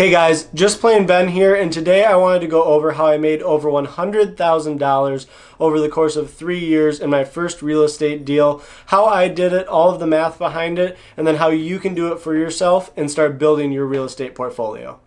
Hey guys, just plain Ben here, and today I wanted to go over how I made over $100,000 over the course of three years in my first real estate deal, how I did it, all of the math behind it, and then how you can do it for yourself and start building your real estate portfolio.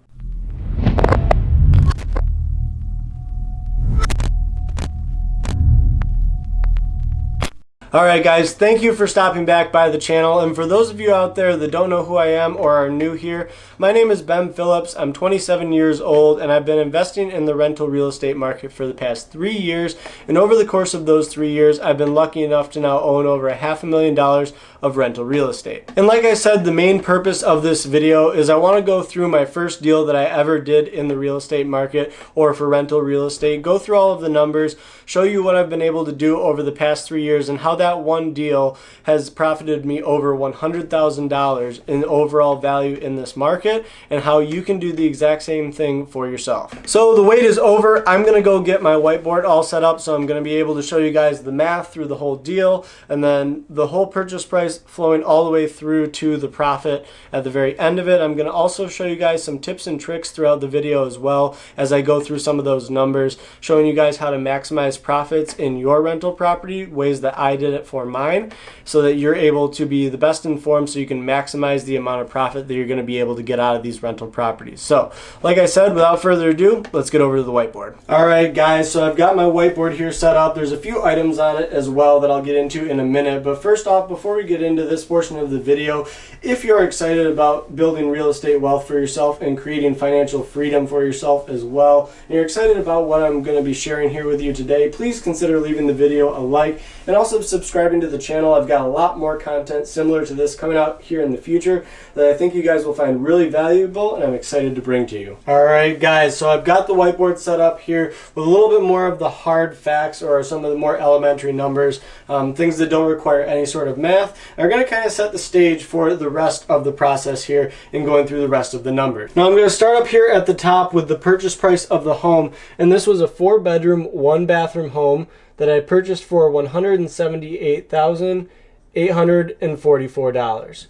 Alright guys, thank you for stopping back by the channel. And for those of you out there that don't know who I am or are new here, my name is Ben Phillips, I'm 27 years old and I've been investing in the rental real estate market for the past three years. And over the course of those three years I've been lucky enough to now own over a half a million dollars of rental real estate. And like I said, the main purpose of this video is I want to go through my first deal that I ever did in the real estate market or for rental real estate, go through all of the numbers, show you what I've been able to do over the past three years and how that that one deal has profited me over $100,000 in overall value in this market and how you can do the exact same thing for yourself. So the wait is over. I'm going to go get my whiteboard all set up so I'm going to be able to show you guys the math through the whole deal and then the whole purchase price flowing all the way through to the profit at the very end of it. I'm going to also show you guys some tips and tricks throughout the video as well as I go through some of those numbers, showing you guys how to maximize profits in your rental property, ways that I did it for mine so that you're able to be the best informed so you can maximize the amount of profit that you're going to be able to get out of these rental properties. So, like I said, without further ado, let's get over to the whiteboard. All right, guys, so I've got my whiteboard here set up. There's a few items on it as well that I'll get into in a minute. But first off, before we get into this portion of the video, if you're excited about building real estate wealth for yourself and creating financial freedom for yourself as well, and you're excited about what I'm going to be sharing here with you today, please consider leaving the video a like and also subscribing to the channel. I've got a lot more content similar to this coming out here in the future that I think you guys will find really valuable and I'm excited to bring to you. All right, guys, so I've got the whiteboard set up here with a little bit more of the hard facts or some of the more elementary numbers, um, things that don't require any sort of math. are going to kind of set the stage for the rest of the process here in going through the rest of the numbers. Now I'm going to start up here at the top with the purchase price of the home, and this was a four bedroom, one bathroom home that I purchased for $178,844.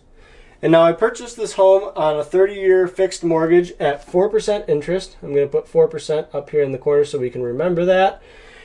And now I purchased this home on a 30-year fixed mortgage at 4% interest. I'm going to put 4% up here in the corner so we can remember that.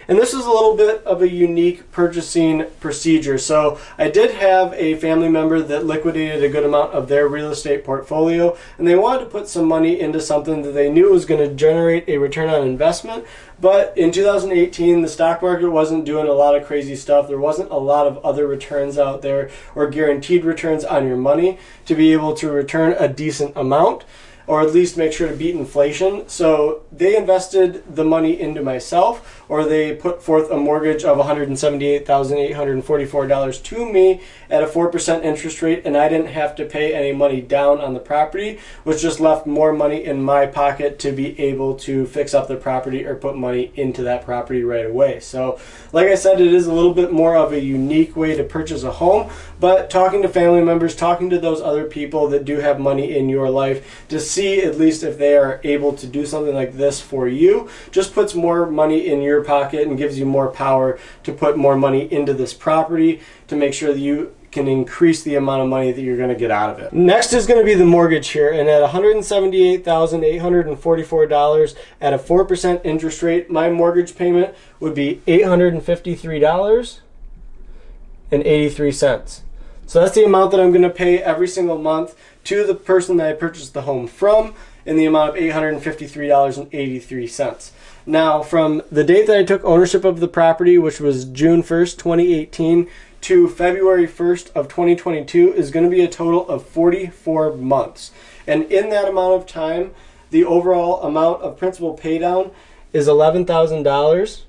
And this is a little bit of a unique purchasing procedure. So I did have a family member that liquidated a good amount of their real estate portfolio and they wanted to put some money into something that they knew was going to generate a return on investment. But in 2018, the stock market wasn't doing a lot of crazy stuff. There wasn't a lot of other returns out there or guaranteed returns on your money to be able to return a decent amount or at least make sure to beat inflation. So they invested the money into myself or they put forth a mortgage of $178,844 to me at a 4% interest rate and I didn't have to pay any money down on the property, which just left more money in my pocket to be able to fix up the property or put money into that property right away. So like I said, it is a little bit more of a unique way to purchase a home, but talking to family members, talking to those other people that do have money in your life to see at least if they are able to do something like this for you, just puts more money in your pocket and gives you more power to put more money into this property to make sure that you can increase the amount of money that you're going to get out of it. Next is going to be the mortgage here and at $178,844 at a 4% interest rate, my mortgage payment would be $853.83. So that's the amount that I'm going to pay every single month to the person that I purchased the home from in the amount of $853.83. Now, from the date that I took ownership of the property, which was June 1st, 2018, to February 1st of 2022 is going to be a total of 44 months. And in that amount of time, the overall amount of principal paydown is $11,000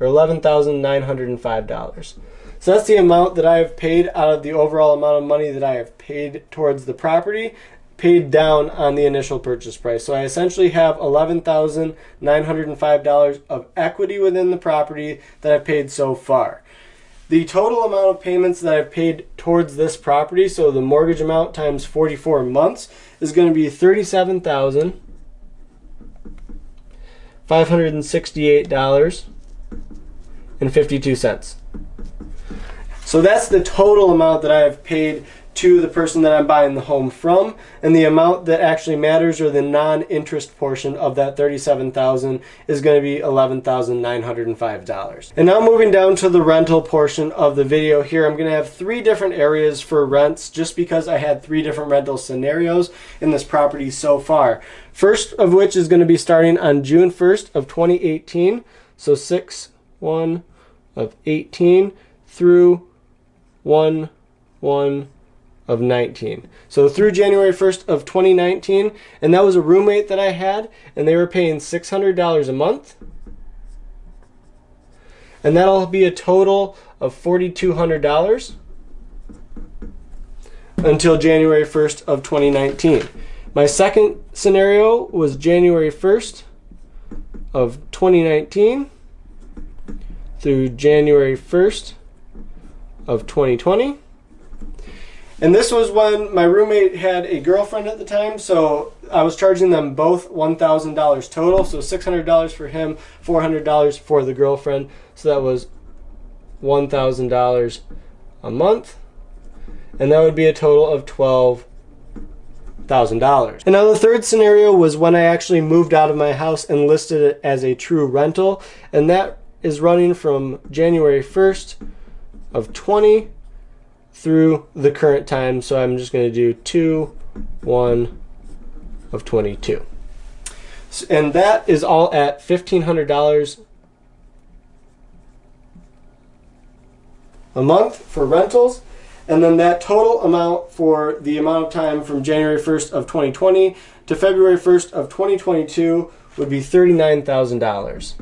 or $11,905. So that's the amount that I have paid out of the overall amount of money that I have paid towards the property paid down on the initial purchase price. So I essentially have $11,905 of equity within the property that I've paid so far. The total amount of payments that I've paid towards this property, so the mortgage amount times 44 months, is going to be $37,568.52. So that's the total amount that I have paid to the person that I'm buying the home from, and the amount that actually matters or the non-interest portion of that 37,000 is going to be $11,905. And now moving down to the rental portion of the video here, I'm going to have three different areas for rents just because I had three different rental scenarios in this property so far. First of which is going to be starting on June 1st of 2018, so 6 1 of 18 through 1 1 of 19. So through January 1st of 2019, and that was a roommate that I had, and they were paying $600 a month. And that'll be a total of $4,200 until January 1st of 2019. My second scenario was January 1st of 2019 through January 1st of 2020. And this was when my roommate had a girlfriend at the time, so I was charging them both $1,000 total, so $600 for him, $400 for the girlfriend. So that was $1,000 a month, and that would be a total of $12,000. And now the third scenario was when I actually moved out of my house and listed it as a true rental, and that is running from January 1st of 20 through the current time. So I'm just going to do 2, 1 of 22. And that is all at $1,500 a month for rentals. And then that total amount for the amount of time from January 1st of 2020 to February 1st of 2022 would be $39,000.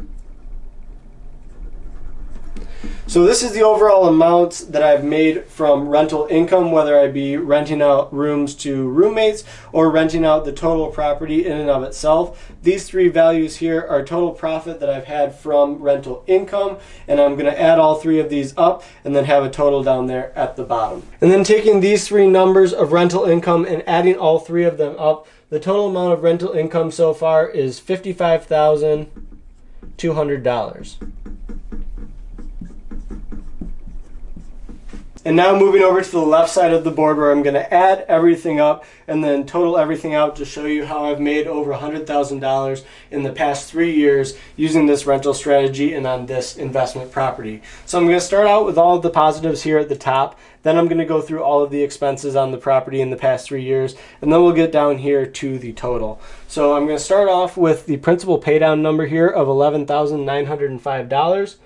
So this is the overall amount that I've made from rental income, whether I be renting out rooms to roommates or renting out the total property in and of itself. These three values here are total profit that I've had from rental income, and I'm gonna add all three of these up and then have a total down there at the bottom. And then taking these three numbers of rental income and adding all three of them up, the total amount of rental income so far is $55,200. And now moving over to the left side of the board where I'm going to add everything up and then total everything out to show you how I've made over $100,000 in the past three years using this rental strategy and on this investment property. So I'm going to start out with all of the positives here at the top. Then I'm going to go through all of the expenses on the property in the past three years. And then we'll get down here to the total. So I'm going to start off with the principal paydown number here of $11,905.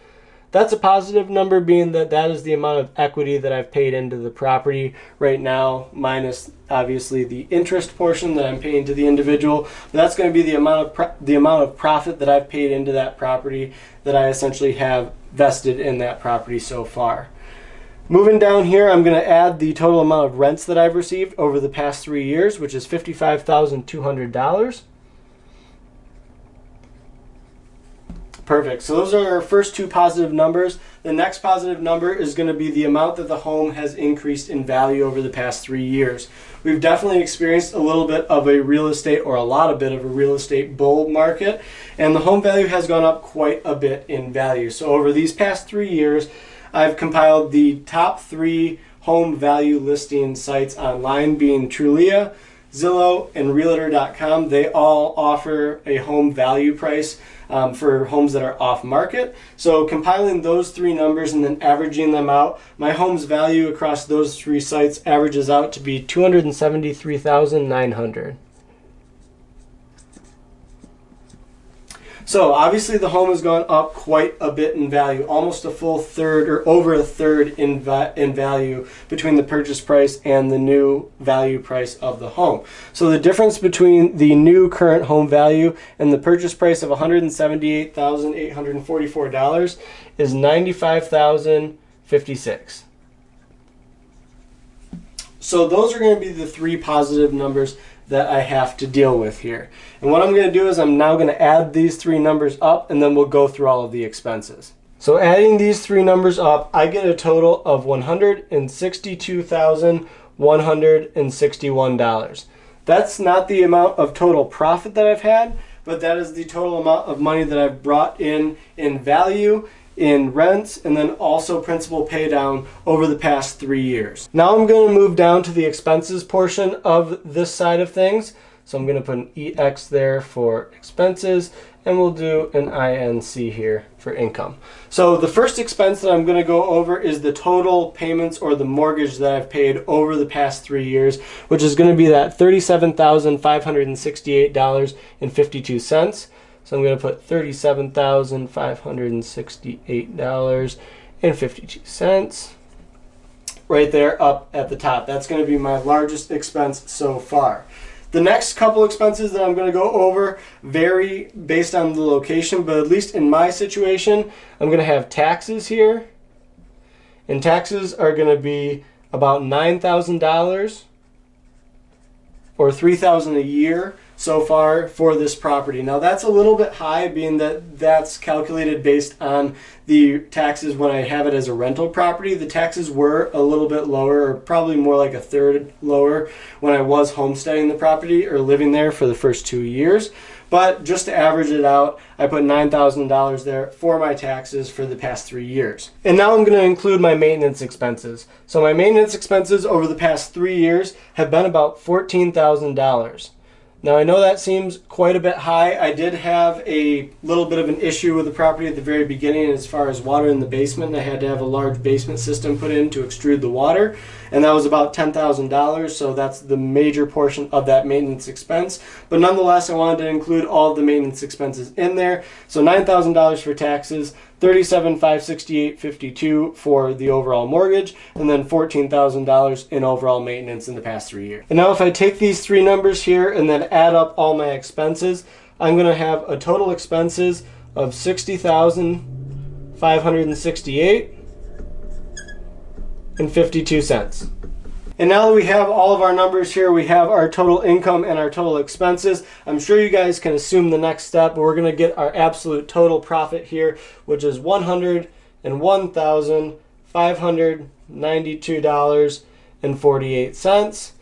That's a positive number being that that is the amount of equity that I've paid into the property right now, minus obviously the interest portion that I'm paying to the individual. That's going to be the amount of the amount of profit that I've paid into that property that I essentially have vested in that property so far. Moving down here, I'm going to add the total amount of rents that I've received over the past three years, which is $55,200. Perfect. So those are our first two positive numbers. The next positive number is going to be the amount that the home has increased in value over the past three years. We've definitely experienced a little bit of a real estate or a lot of bit of a real estate bull market and the home value has gone up quite a bit in value. So over these past three years, I've compiled the top three home value listing sites online being Trulia, Zillow, and Realtor.com. They all offer a home value price um, for homes that are off market. So compiling those three numbers and then averaging them out, my home's value across those three sites averages out to be 273,900. So obviously the home has gone up quite a bit in value, almost a full third or over a third in, va in value between the purchase price and the new value price of the home. So the difference between the new current home value and the purchase price of $178,844 is 95,056. So those are going to be the three positive numbers that I have to deal with here. And what I'm going to do is I'm now going to add these three numbers up and then we'll go through all of the expenses. So adding these three numbers up, I get a total of $162,161. That's not the amount of total profit that I've had, but that is the total amount of money that I've brought in in value in rents and then also principal pay down over the past three years. Now I'm going to move down to the expenses portion of this side of things. So I'm going to put an EX there for expenses and we'll do an INC here for income. So the first expense that I'm going to go over is the total payments or the mortgage that I've paid over the past three years, which is going to be that $37,568.52. So I'm going to put $37,568.52 right there up at the top. That's going to be my largest expense so far. The next couple expenses that I'm going to go over vary based on the location, but at least in my situation, I'm going to have taxes here. And taxes are going to be about $9,000 or 3,000 a year so far for this property. Now that's a little bit high being that that's calculated based on the taxes when I have it as a rental property. The taxes were a little bit lower or probably more like a third lower when I was homesteading the property or living there for the first two years. But just to average it out, I put $9,000 there for my taxes for the past three years. And now I'm going to include my maintenance expenses. So my maintenance expenses over the past three years have been about $14,000. Now I know that seems quite a bit high. I did have a little bit of an issue with the property at the very beginning as far as water in the basement. I had to have a large basement system put in to extrude the water and that was about $10,000 so that's the major portion of that maintenance expense. But nonetheless I wanted to include all the maintenance expenses in there. So $9,000 for taxes, 37,568.52 for the overall mortgage, and then $14,000 in overall maintenance in the past three years. And now if I take these three numbers here and then add up all my expenses, I'm going to have a total expenses of 60,568 and 52 cents. And now that we have all of our numbers here, we have our total income and our total expenses. I'm sure you guys can assume the next step. We're going to get our absolute total profit here, which is $101,592.48,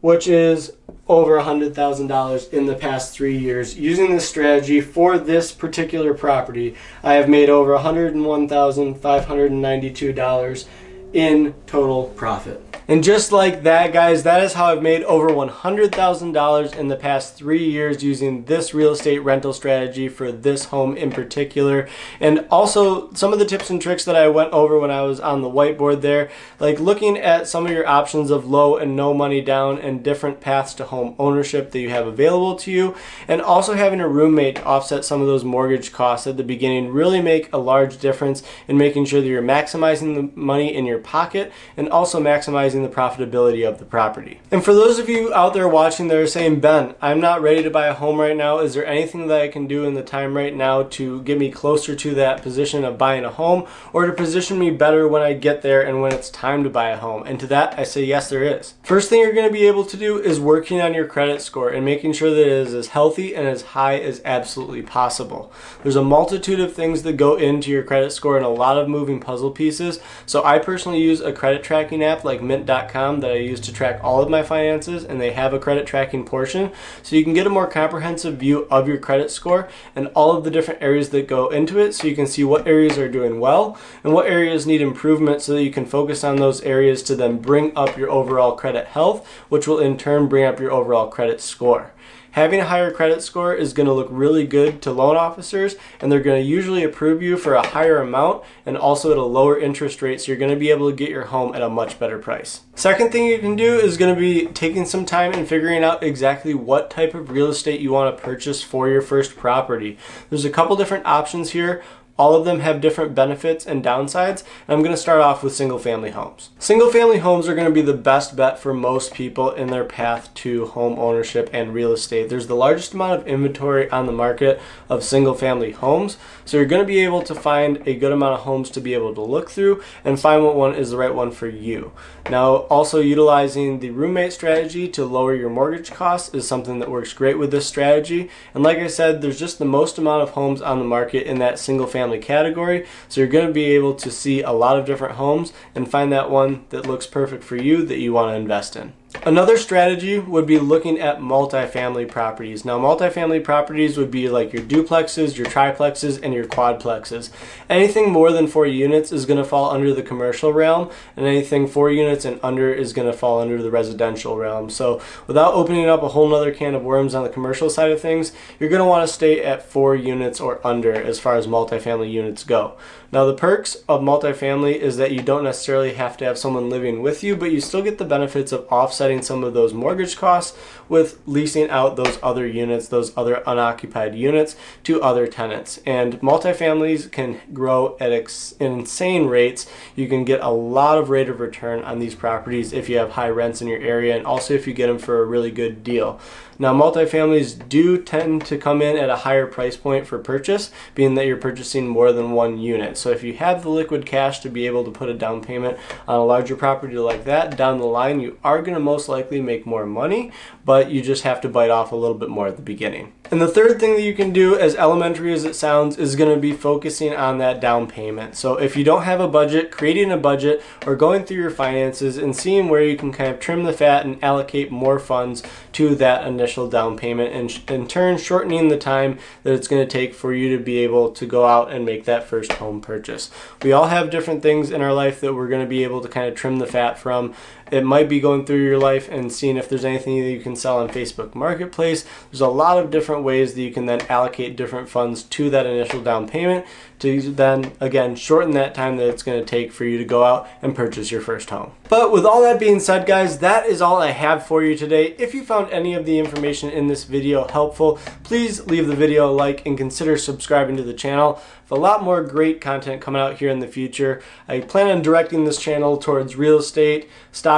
which is over $100,000 in the past three years. Using this strategy for this particular property, I have made over $101,592 in total profit. And just like that, guys, that is how I've made over $100,000 in the past three years using this real estate rental strategy for this home in particular. And also some of the tips and tricks that I went over when I was on the whiteboard there, like looking at some of your options of low and no money down and different paths to home ownership that you have available to you. And also having a roommate to offset some of those mortgage costs at the beginning really make a large difference in making sure that you're maximizing the money in your pocket and also maximizing maximizing the profitability of the property. And for those of you out there watching that are saying, Ben, I'm not ready to buy a home right now. Is there anything that I can do in the time right now to get me closer to that position of buying a home or to position me better when I get there and when it's time to buy a home? And to that, I say, yes, there is. First thing you're going to be able to do is working on your credit score and making sure that it is as healthy and as high as absolutely possible. There's a multitude of things that go into your credit score and a lot of moving puzzle pieces. So I personally use a credit tracking app like Mint Mint.com that I use to track all of my finances and they have a credit tracking portion so you can get a more comprehensive view of your credit score and all of the different areas that go into it so you can see what areas are doing well and what areas need improvement so that you can focus on those areas to then bring up your overall credit health which will in turn bring up your overall credit score. Having a higher credit score is going to look really good to loan officers and they're going to usually approve you for a higher amount and also at a lower interest rate so you're going to be able to get your home at a much better price. Second thing you can do is going to be taking some time and figuring out exactly what type of real estate you want to purchase for your first property. There's a couple different options here. All of them have different benefits and downsides, and I'm going to start off with single family homes. Single family homes are going to be the best bet for most people in their path to home ownership and real estate. There's the largest amount of inventory on the market of single family homes, so you're going to be able to find a good amount of homes to be able to look through and find what one is the right one for you. Now, also utilizing the roommate strategy to lower your mortgage costs is something that works great with this strategy. And like I said, there's just the most amount of homes on the market in that single family category. So you're going to be able to see a lot of different homes and find that one that looks perfect for you that you want to invest in. Another strategy would be looking at multifamily properties. Now, multifamily properties would be like your duplexes, your triplexes, and your quadplexes. Anything more than four units is going to fall under the commercial realm, and anything four units and under is going to fall under the residential realm. So, without opening up a whole nother can of worms on the commercial side of things, you're going to want to stay at four units or under as far as multifamily units go. Now, the perks of multifamily is that you don't necessarily have to have someone living with you, but you still get the benefits of offsetting some of those mortgage costs with leasing out those other units, those other unoccupied units to other tenants. And multifamilies can grow at insane rates. You can get a lot of rate of return on these properties if you have high rents in your area and also if you get them for a really good deal. Now, multifamilies do tend to come in at a higher price point for purchase, being that you're purchasing more than one unit. So if you have the liquid cash to be able to put a down payment on a larger property like that, down the line, you are going to most likely make more money, but you just have to bite off a little bit more at the beginning. And the third thing that you can do, as elementary as it sounds, is going to be focusing on that down payment. So if you don't have a budget, creating a budget or going through your finances and seeing where you can kind of trim the fat and allocate more funds to that initial down payment and in turn shortening the time that it's going to take for you to be able to go out and make that first home purchase. We all have different things in our life that we're going to be able to kind of trim the fat from. It might be going through your life and seeing if there's anything that you can sell on Facebook Marketplace. There's a lot of different ways that you can then allocate different funds to that initial down payment to then again shorten that time that it's going to take for you to go out and purchase your first home. But with all that being said guys, that is all I have for you today. If you found any of the information in this video helpful, please leave the video a like and consider subscribing to the channel a lot more great content coming out here in the future. I plan on directing this channel towards real estate,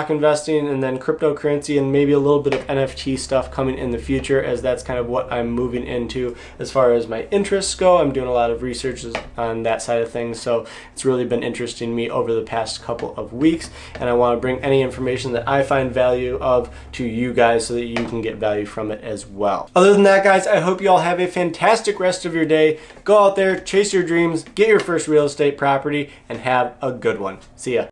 stock investing, and then cryptocurrency and maybe a little bit of NFT stuff coming in the future as that's kind of what I'm moving into as far as my interests go. I'm doing a lot of research on that side of things, so it's really been interesting me over the past couple of weeks, and I want to bring any information that I find value of to you guys so that you can get value from it as well. Other than that, guys, I hope you all have a fantastic rest of your day. Go out there, chase your dreams, get your first real estate property, and have a good one. See ya.